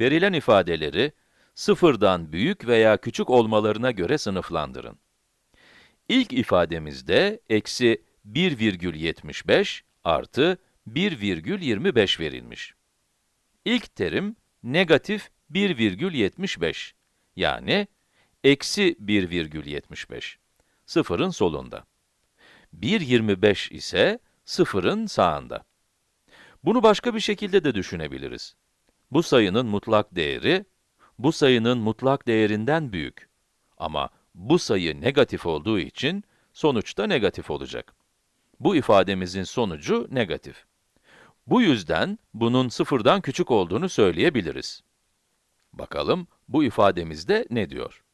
Verilen ifadeleri sıfırdan büyük veya küçük olmalarına göre sınıflandırın. İlk ifademizde eksi 1,75 artı 1,25 verilmiş. İlk terim negatif 1,75 yani eksi 1,75 sıfırın solunda. 1,25 ise sıfırın sağında. Bunu başka bir şekilde de düşünebiliriz. Bu sayının mutlak değeri, bu sayının mutlak değerinden büyük. Ama bu sayı negatif olduğu için, sonuçta negatif olacak. Bu ifademizin sonucu negatif. Bu yüzden, bunun sıfırdan küçük olduğunu söyleyebiliriz. Bakalım, bu ifademizde ne diyor?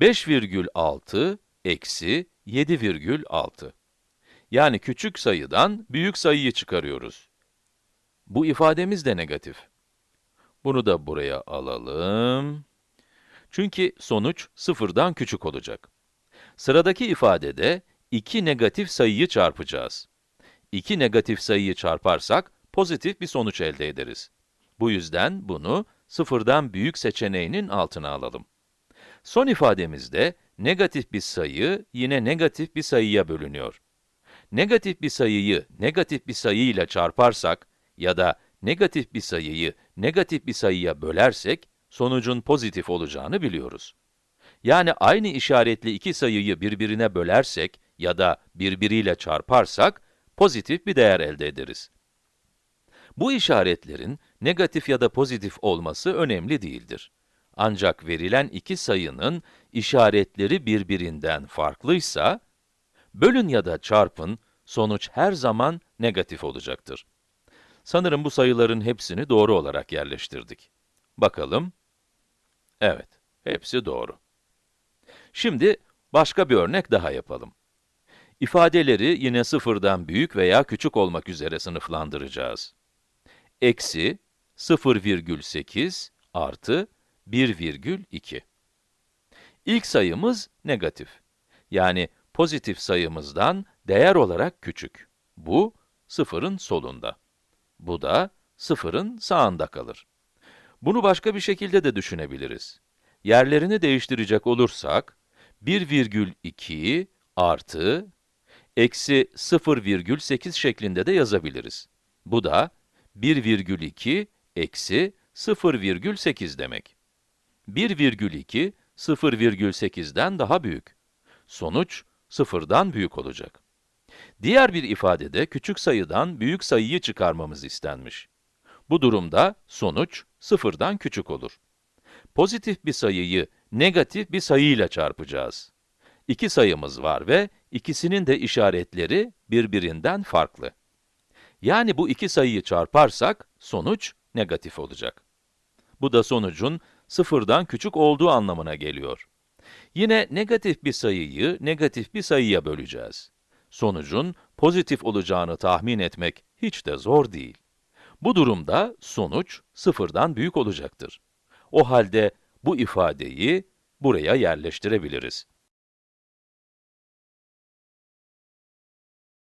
5,6 eksi 7,6. Yani küçük sayıdan büyük sayıyı çıkarıyoruz. Bu ifademiz de negatif. Bunu da buraya alalım. Çünkü sonuç sıfırdan küçük olacak. Sıradaki ifadede iki negatif sayıyı çarpacağız. İki negatif sayıyı çarparsak pozitif bir sonuç elde ederiz. Bu yüzden bunu sıfırdan büyük seçeneğinin altına alalım. Son ifademizde negatif bir sayı yine negatif bir sayıya bölünüyor. Negatif bir sayıyı negatif bir sayıyla çarparsak ya da negatif bir sayıyı negatif bir sayıya bölersek, sonucun pozitif olacağını biliyoruz. Yani aynı işaretli iki sayıyı birbirine bölersek ya da birbiriyle çarparsak, pozitif bir değer elde ederiz. Bu işaretlerin negatif ya da pozitif olması önemli değildir. Ancak verilen iki sayının işaretleri birbirinden farklıysa, bölün ya da çarpın, sonuç her zaman negatif olacaktır. Sanırım bu sayıların hepsini doğru olarak yerleştirdik. Bakalım. Evet, hepsi doğru. Şimdi başka bir örnek daha yapalım. İfadeleri yine sıfırdan büyük veya küçük olmak üzere sınıflandıracağız. Eksi 0,8 artı 1,2. İlk sayımız negatif. Yani pozitif sayımızdan değer olarak küçük. Bu, sıfırın solunda. Bu da sıfırın sağında kalır. Bunu başka bir şekilde de düşünebiliriz. Yerlerini değiştirecek olursak, 1,2 artı eksi 0,8 şeklinde de yazabiliriz. Bu da 1,2 eksi 0,8 demek. 1,2, 0,8'den daha büyük. Sonuç, sıfırdan büyük olacak. Diğer bir ifadede küçük sayıdan büyük sayıyı çıkarmamız istenmiş. Bu durumda sonuç sıfırdan küçük olur. Pozitif bir sayıyı negatif bir sayıyla çarpacağız. İki sayımız var ve ikisinin de işaretleri birbirinden farklı. Yani bu iki sayıyı çarparsak sonuç negatif olacak. Bu da sonucun sıfırdan küçük olduğu anlamına geliyor. Yine negatif bir sayıyı negatif bir sayıya böleceğiz sonucun pozitif olacağını tahmin etmek hiç de zor değil. Bu durumda sonuç sıfırdan büyük olacaktır. O halde bu ifadeyi buraya yerleştirebiliriz.